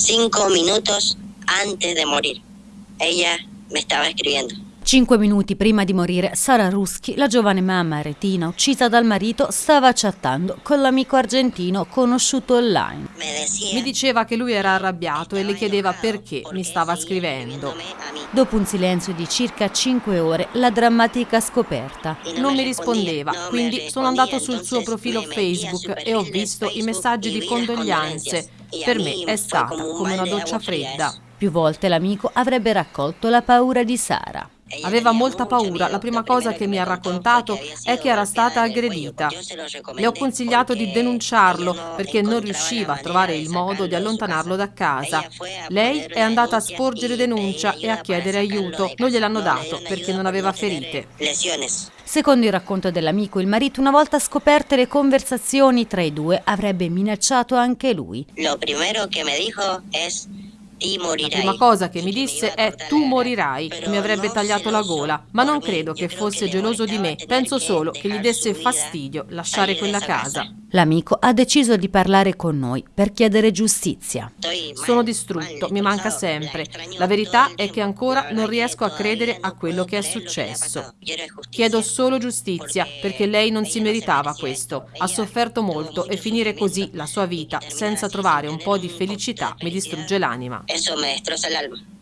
cinco minutos antes de morir. Ella me estaba escribiendo. Cinque minuti prima di morire, Sara Ruschi, la giovane mamma retina uccisa dal marito, stava chattando con l'amico argentino conosciuto online. Mi diceva che lui era arrabbiato e le chiedeva perché mi stava scrivendo. Dopo un silenzio di circa cinque ore, la drammatica scoperta. Non mi rispondeva, quindi sono andato sul suo profilo Facebook e ho visto i messaggi di condoglianze. Per me è stata come una doccia fredda. Più volte l'amico avrebbe raccolto la paura di Sara. Aveva molta paura. La prima cosa che mi ha raccontato è che era stata aggredita. Le ho consigliato di denunciarlo perché non riusciva a trovare il modo di allontanarlo da casa. Lei è andata a sporgere denuncia e a chiedere aiuto. Non gliel'hanno dato perché non aveva ferite. Secondo il racconto dell'amico, il marito, una volta scoperte le conversazioni tra i due, avrebbe minacciato anche lui. Lo primero que me dijo es, La prima cosa che mi disse è tu morirai. Mi avrebbe tagliato la gola, ma non credo che fosse geloso di me. Penso solo che gli desse fastidio lasciare quella casa. L'amico ha deciso di parlare con noi per chiedere giustizia. Sono distrutto, mi manca sempre. La verità è che ancora non riesco a credere a quello che è successo. Chiedo solo giustizia perché lei non si meritava questo. Ha sofferto molto e finire così la sua vita senza trovare un po' di felicità mi distrugge l'anima. Eso me destroza el alma.